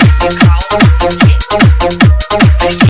How?